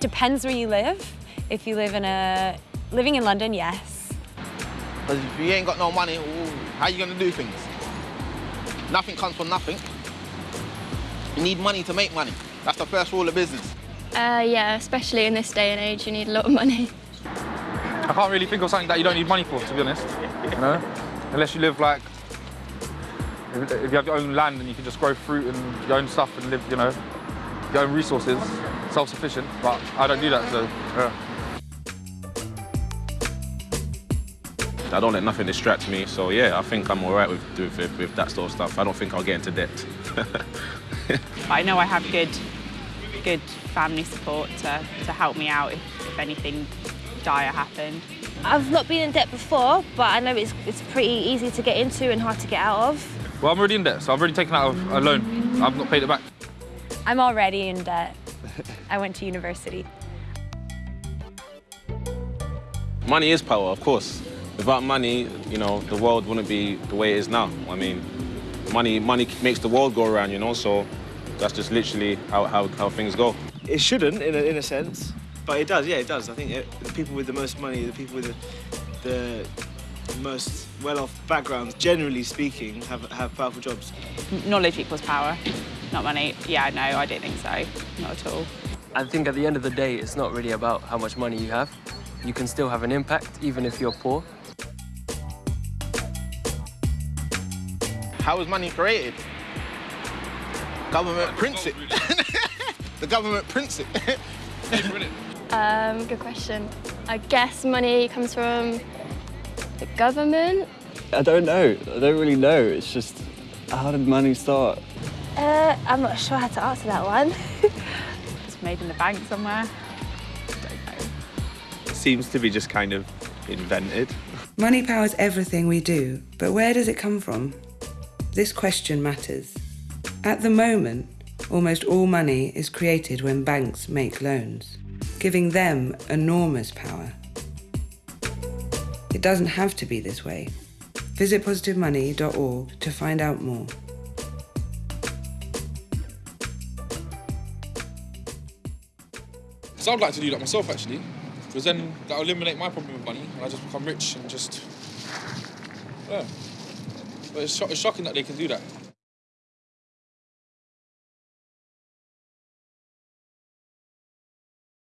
It depends where you live. If you live in a... Living in London, yes. Because if you ain't got no money, ooh, how you gonna do things? Nothing comes from nothing. You need money to make money. That's the first rule of business. Uh, yeah, especially in this day and age, you need a lot of money. I can't really think of something that you don't need money for, to be honest. You know, unless you live like if if you have your own land and you can just grow fruit and your own stuff and live, you know, your own resources, self-sufficient. But I don't do that, so yeah. I don't let nothing distract me, so yeah, I think I'm all right with, with, with that sort of stuff. I don't think I'll get into debt. I know I have good, good family support to, to help me out if, if anything dire happened. I've not been in debt before, but I know it's, it's pretty easy to get into and hard to get out of. Well, I'm already in debt, so I've already taken out a loan. I've not paid it back. I'm already in debt. I went to university. money is power, of course. Without money, you know, the world wouldn't be the way it is now. I mean, money, money makes the world go around, you know, so that's just literally how, how, how things go. It shouldn't, in a, in a sense, but it does. Yeah, it does. I think it, the people with the most money, the people with the, the most well-off backgrounds, generally speaking, have have powerful jobs. Knowledge equals power, not money. Yeah, no, I don't think so. Not at all. I think at the end of the day, it's not really about how much money you have. You can still have an impact, even if you're poor. How was money created? Government prints it. the government prints it. Um, good question. I guess money comes from the government. I don't know. I don't really know. It's just, how did money start? Uh, I'm not sure how to answer that one. It's made in the bank somewhere. Seems to be just kind of invented. Money powers everything we do, but where does it come from? This question matters. At the moment, almost all money is created when banks make loans, giving them enormous power. It doesn't have to be this way. Visit positivemoney.org to find out more. So I'd like to do that myself, actually, because then that'll eliminate my problem with money, and I just become rich and just, yeah. But it's, sho- it's shocking that they can do that.